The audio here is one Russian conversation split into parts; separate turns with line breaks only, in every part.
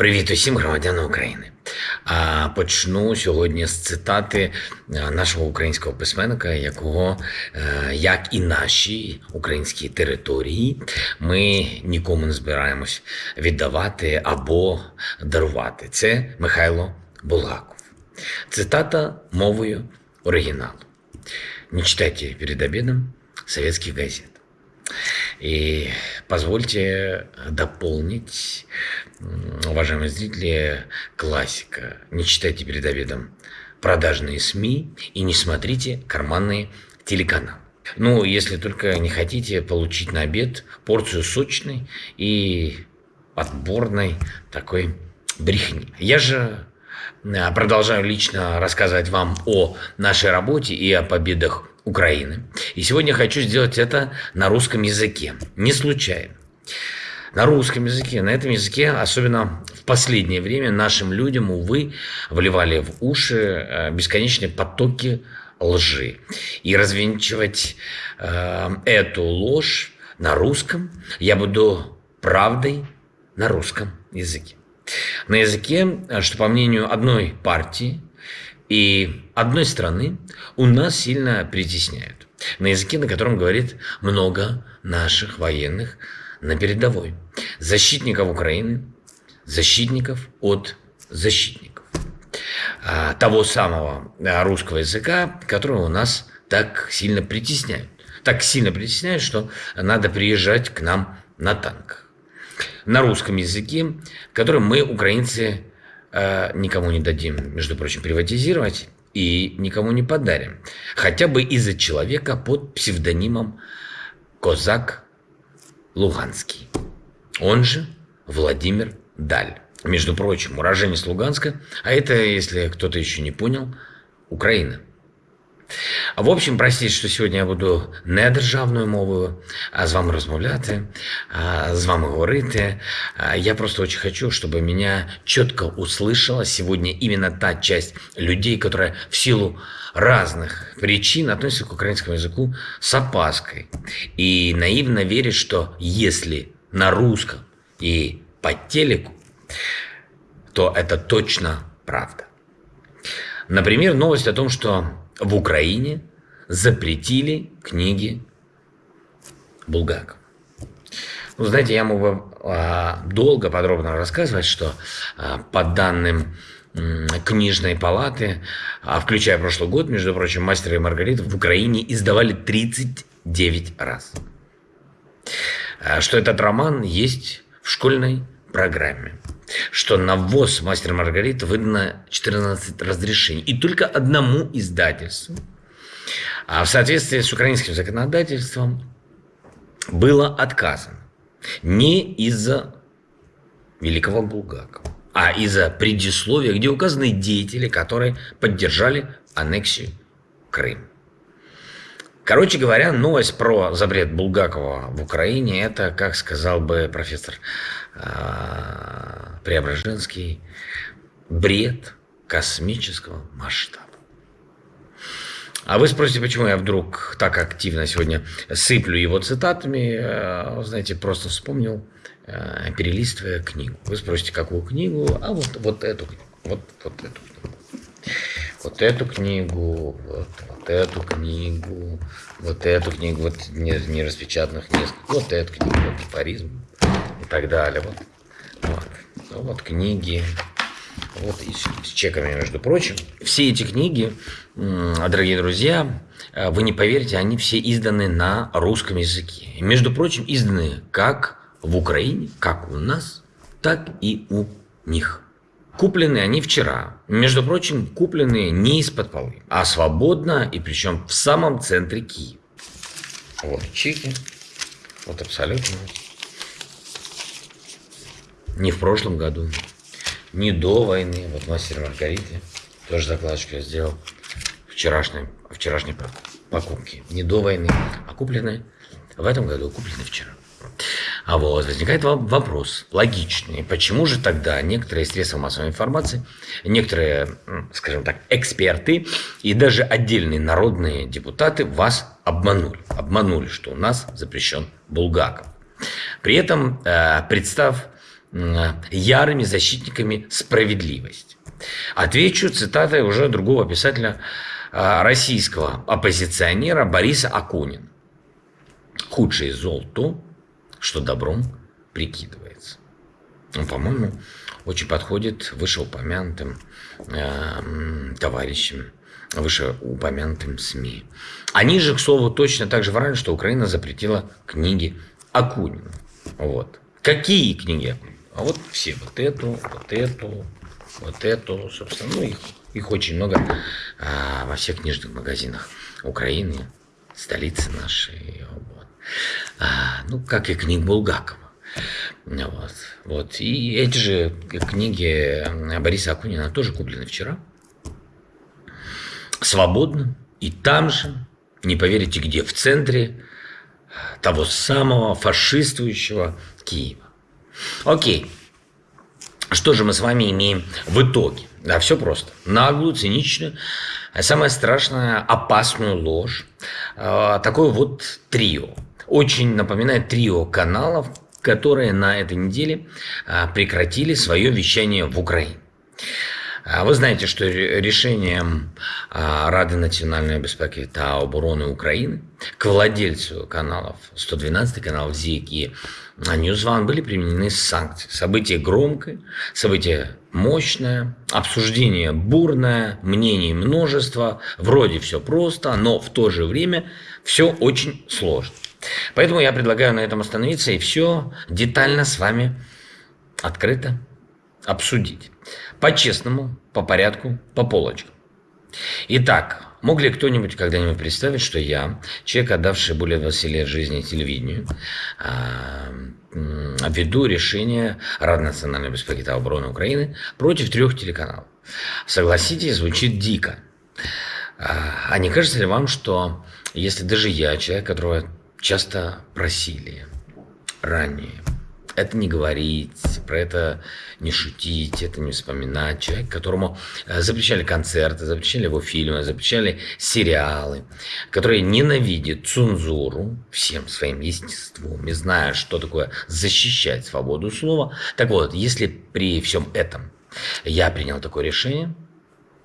Привіт усім громадянам України. Почну сьогодні з цитати нашого українського письменника, якого, е, як і наші українські території, ми нікому не збираємось віддавати або дарувати. Це Михайло Булгаков. Цитата мовою оригіналу. Не читайте перед обедом советских газет. И позвольте дополнить, уважаемые зрители, классика. Не читайте перед обедом продажные СМИ и не смотрите карманные телеканалы. Ну, если только не хотите получить на обед порцию сочной и отборной такой брехни. Я же э, продолжаю лично рассказывать вам о нашей работе и о победах Украины. И сегодня хочу сделать это на русском языке. Не случайно. На русском языке, на этом языке, особенно в последнее время, нашим людям, увы, вливали в уши э, бесконечные потоки лжи. И развенчивать э, эту ложь на русском я буду правдой на русском языке. На языке, э, что по мнению одной партии, и одной страны у нас сильно притесняют. На языке, на котором говорит много наших военных на передовой. Защитников Украины, защитников от защитников. А, того самого а, русского языка, которого у нас так сильно притесняют. Так сильно притесняют, что надо приезжать к нам на танках. На русском языке, который мы, украинцы, никому не дадим, между прочим, приватизировать и никому не подарим. Хотя бы из-за человека под псевдонимом Козак Луганский. Он же Владимир Даль. Между прочим, уроженец Луганска, а это, если кто-то еще не понял, Украина – В общем, простіть, що сьогодні я буду не державною мовою, а з вами розмовляти, з вами говорити. Я просто очень хочу, чтобы меня четко услышала сегодня именно та часть людей, которая в силу разных причин относится к украинскому языку с опаской и наивно верит, что если на русском и по телеку, то это точно правда. Например, новость о том, что в Украине запретили книги Булгакова. Ну, знаете, я мог бы а, долго, подробно рассказывать, что а, по данным книжной палаты, а, включая прошлый год, между прочим, «Мастера и Маргарита» в Украине издавали 39 раз. Что этот роман есть в школьной программе. Что на ввоз «Мастер Маргарита» выдано 14 разрешений. И только одному издательству, а в соответствии с украинским законодательством, было отказано. Не из-за великого Булгакова, а из-за предисловия, где указаны деятели, которые поддержали аннексию Крыма. Короче говоря, новость про запрет Булгакова в Украине – это, как сказал бы профессор Преображенский, бред космического масштаба. А вы спросите, почему я вдруг так активно сегодня сыплю его цитатами? Э, знаете, просто вспомнил, э, перелистывая книгу. Вы спросите, какую книгу? А вот, вот эту книгу. Вот, вот эту книгу. Вот эту книгу, вот, вот эту книгу, вот эту книгу, вот не, не распечатанных несколько, вот эту книгу, вот афоризм, и так далее. Вот, вот, ну, вот книги, вот и с, чеками, между прочим. Все эти книги, дорогие друзья, э, вы не поверите, они все изданы на русском языке. Между прочим, изданы как в Украине, как у нас, так и у них. Куплены они вчера. Между прочим, купленные не из-под полы, а свободно и причем в самом центре Киева. Вот чеки. Вот абсолютно не в прошлом году, не до войны. Вот мастер Маргариты, тоже закладочку я сделал вчерашней, вчерашней покупки. Не до войны, а купленные в этом году, купленные вчера. А вот возникает вопрос логичный. Почему же тогда некоторые средства массовой информации, некоторые, скажем так, эксперты и даже отдельные народные депутаты вас обманули? Обманули, что у нас запрещен Булгаков. При этом, э, представь ярыми защитниками справедливости. Отвечу цитатой уже другого писателя, а, российского оппозиционера Бориса Акунина. Худшее зол то, что добром прикидывается. Он, по-моему, очень подходит вышеупомянутым э, товарищам, вышеупомянутым СМИ. Они же, к слову, точно так же врали, что Украина запретила книги Акунина. Вот. Какие книги? А вот все. Вот эту, вот эту, вот эту, собственно, ну, их, их очень много а, во всех книжных магазинах Украины, столицы нашей. Вот. А, ну, как и книг Булгакова. Вот. вот. И эти же книги Бориса Акунина тоже куплены вчера. Свободно. И там же, не поверите где, в центре того самого фашистующего Киева. Окей. Что же мы с вами имеем в итоге? Да, все просто. Наглую, циничную, а самое страшное, опасную ложь. А, такое вот трио. Очень напоминает трио каналов, которые на этой неделе а, прекратили свое вещание в Украине. Вы знаете, что решением Рады национальной безпеки та обороны Украины к владельцу каналов 112 каналов ЗИК и Ньюзван были применены санкции. Событие громкое, событие мощное, обсуждение бурное, мнений множество, вроде все просто, но в то же время все очень сложно. Поэтому я предлагаю на этом остановиться и все детально с вами открыто обсудить. По-честному, по порядку, по полочкам. Итак, Мог ли кто-нибудь когда-нибудь представить, что я, человек, отдавший более 20 лет жизни телевидению, а, веду решение Рады национальной обороны Украины против трех телеканалов? Согласитесь, звучит дико. А, а не кажется ли вам, что если даже я, человек, которого часто просили ранее, это не говорить, про это не шутить, это не вспоминать. Человек, которому э, запрещали концерты, запрещали его фильмы, запрещали сериалы, который ненавидит цензуру всем своим естеством, не зная, что такое защищать свободу слова. Так вот, если при всем этом я принял такое решение,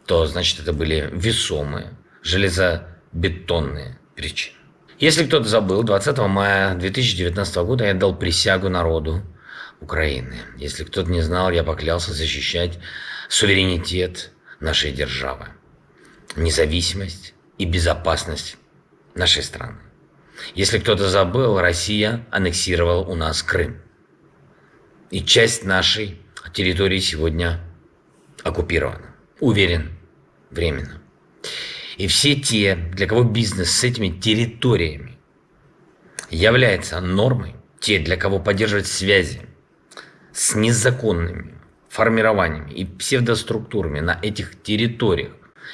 то значит это были весомые, железобетонные причины. Если кто-то забыл, 20 мая 2019 года я дал присягу народу Украины. Если кто-то не знал, я поклялся защищать суверенитет нашей державы, независимость и безопасность нашей страны. Если кто-то забыл, Россия аннексировала у нас Крым. И часть нашей территории сегодня оккупирована. Уверен, временно. И все те, для кого бизнес с этими территориями является нормой, те, для кого поддерживать связи с незаконными формированиями и псевдоструктурами на этих территориях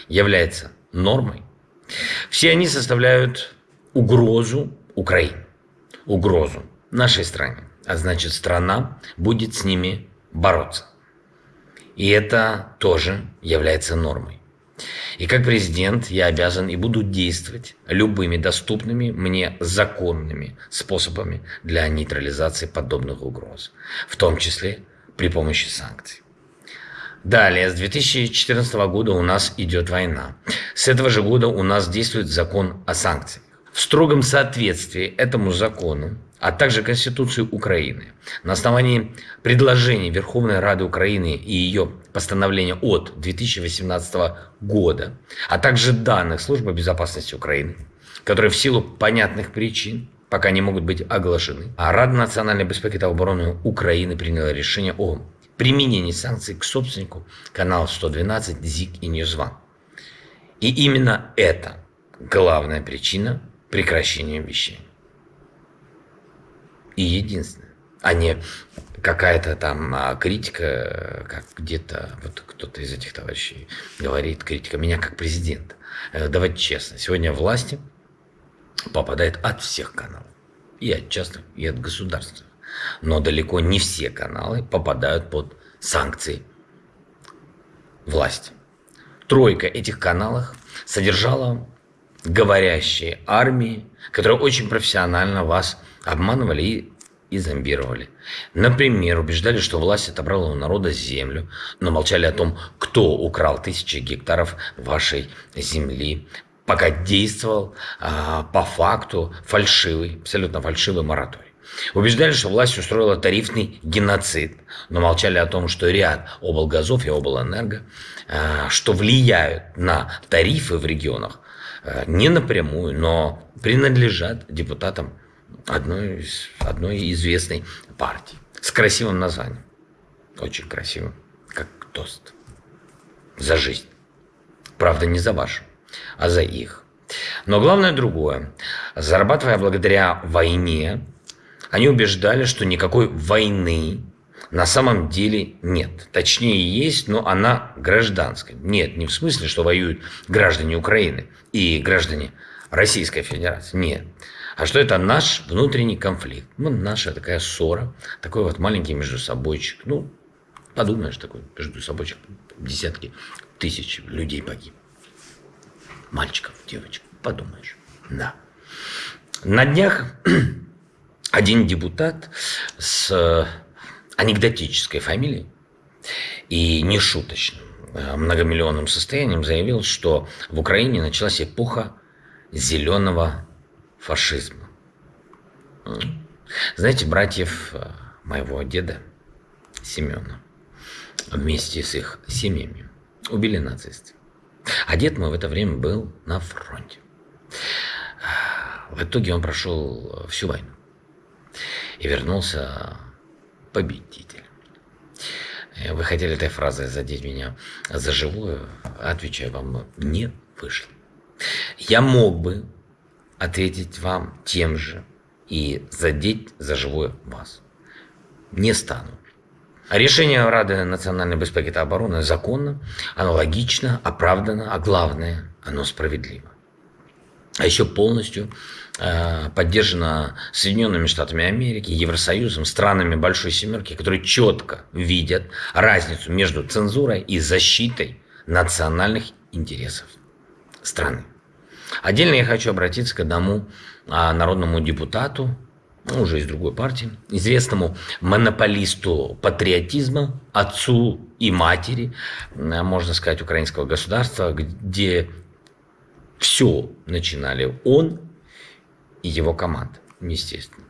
является нормой, все они составляют угрозу Украине, угрозу нашей стране. А значит, страна будет с ними бороться. И это тоже является нормой. И как президент я обязан и буду действовать любыми доступными мне законными способами для нейтрализации подобных угроз, в том числе при помощи санкций. Далее, с 2014 года у нас идет война. С этого же года у нас действует закон о санкциях. В строгом соответствии этому закону а также Конституцию Украины. На основании предложений Верховной Рады Украины и ее постановления от 2018 года, а также данных Службы безопасности Украины, которые в силу понятных причин пока не могут быть оглашены, а Рада национальной безопасности и обороны Украины приняла решение о применении санкций к собственнику каналов 112, ЗИК и Ньюзван. И именно это главная причина прекращения вещания и единственное, а не какая-то там а, критика, как где-то вот кто-то из этих товарищей говорит, критика меня как президента. Э, давайте честно, сегодня власти попадает от всех каналов. И от частных, и от государственных. Но далеко не все каналы попадают под санкции власти. Тройка этих каналов содержала говорящие армии, которые очень профессионально вас обманывали и и зомбировали. Например, убеждали, что власть отобрала у народа землю, но молчали о том, кто украл тысячи гектаров вашей земли, пока действовал а, по факту фальшивый, абсолютно фальшивый мораторий. Убеждали, что власть устроила тарифный геноцид, но молчали о том, что ряд облгазов и облэнерго, а, что влияют на тарифы в регионах, а, не напрямую, но принадлежат депутатам одной, из, одной известной партии с красивым названием. Очень красивым, как тост. За жизнь. Правда, не за вашу, а за их. Но главное другое. Зарабатывая благодаря войне, они убеждали, что никакой войны на самом деле нет. Точнее, есть, но она гражданская. Нет, не в смысле, что воюют граждане Украины и граждане Российской Федерации. Нет. А что это наш внутренний конфликт? Ну, наша такая ссора, такой вот маленький между собойчик. Ну, подумаешь, такой между собойчик. Десятки тысяч людей погиб. Мальчиков, девочек. Подумаешь. Да. На днях один депутат с анекдотической фамилией и нешуточным э, многомиллионным состоянием заявил, что в Украине началась эпоха зеленого фашизма. Знаете, братьев э, моего деда Семена вместе с их семьями убили нацисты. А дед мой в это время был на фронте. В итоге он прошел всю войну и вернулся победитель. Вы хотели этой фразой задеть меня за живую? Отвечаю вам, не вышло. Я мог бы ответить вам тем же и задеть за живое вас. Не стану. Решение Рады национальной безпеки и обороны законно, оно логично, оправдано, а главное, оно справедливо. А еще полностью э, поддержано Соединенными Штатами Америки, Евросоюзом, странами Большой Семерки, которые четко видят разницу между цензурой и защитой национальных интересов страны. Отдельно я хочу обратиться к одному а, народному депутату, ну, уже из другой партии, известному монополисту патриотизма, отцу и матери, можно сказать, украинского государства, где все начинали он и его команда, естественно.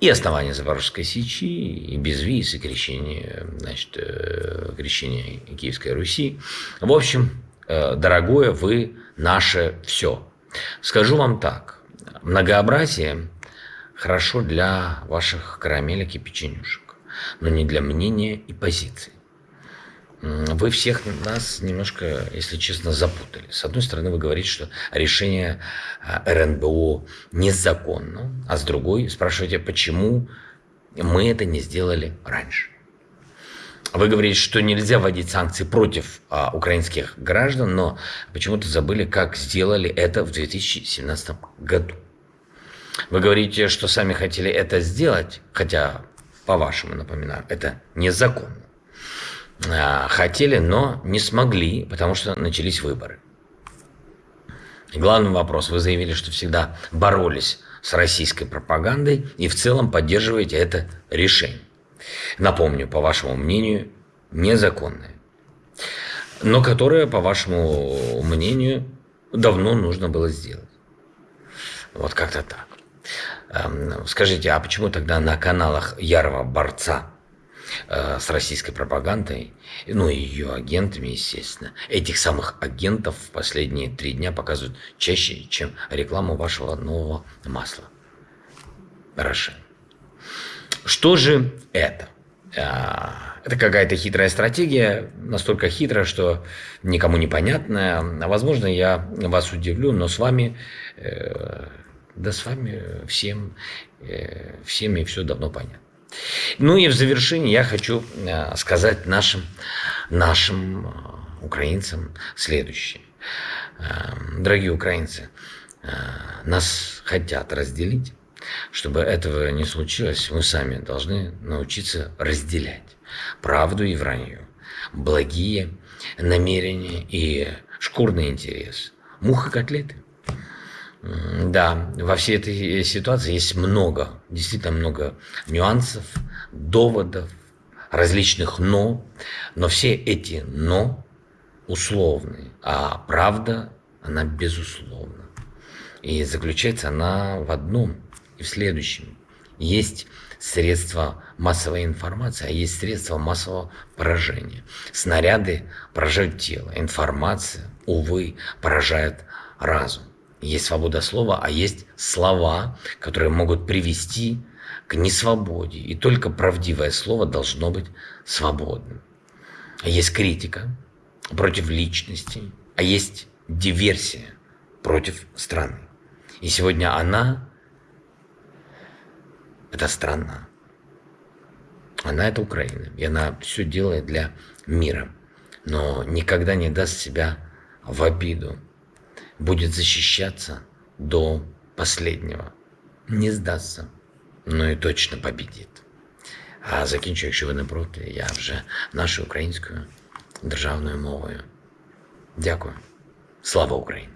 И основание Запорожской Сечи, и безвиз, и крещение, значит, э, крещение Киевской Руси. В общем, э, дорогое, вы наше все. Скажу вам так, многообразие хорошо для ваших карамелек и печенюшек, но не для мнения и позиций. Вы всех нас немножко, если честно, запутали. С одной стороны, вы говорите, что решение а, РНБО незаконно, а с другой спрашиваете, почему мы это не сделали раньше. Вы говорите, что нельзя вводить санкции против а, украинских граждан, но почему-то забыли, как сделали это в 2017 году. Вы говорите, что сами хотели это сделать, хотя, по-вашему, напоминаю, это незаконно. А, хотели, но не смогли, потому что начались выборы. Главный вопрос. Вы заявили, что всегда боролись с российской пропагандой и в целом поддерживаете это решение напомню, по вашему мнению, незаконное, но которое, по вашему мнению, давно нужно было сделать. Вот как-то так. Эм, скажите, а почему тогда на каналах ярого борца э, с российской пропагандой, ну и ее агентами, естественно, этих самых агентов в последние три дня показывают чаще, чем рекламу вашего нового масла? Рошен. Что же это? А, это какая-то хитрая стратегия, настолько хитрая, что никому не понятная. А, возможно, я вас удивлю, но с вами, э, да с вами всем, э, всеми все давно понятно. Ну и в завершении я хочу э, сказать нашим, нашим украинцам следующее. Дорогие украинцы, нас хотят разделить, чтобы этого не случилось, мы сами должны научиться разделять правду и вранье, благие намерения и шкурный интерес, муха котлеты. Да, во всей этой ситуации есть много, действительно много нюансов, доводов, различных «но», но все эти «но» условные, а правда, она безусловна. И заключается она в одном в следующем. Есть средства массовой информации, а есть средства массового поражения. Снаряды поражают тело, информация, увы, поражает разум. Есть свобода слова, а есть слова, которые могут привести к несвободе. И только правдивое слово должно быть свободным. Есть критика против личности, а есть диверсия против страны. И сегодня она – это страна. Она – это Украина. И она все делает для мира. Но никогда не даст себя в обиду. Будет защищаться до последнего. Не сдастся, но і точно побідить. А закінчу, якщо ви не проти, я вже нашою українською державною мовою. Дякую. Слава Україні!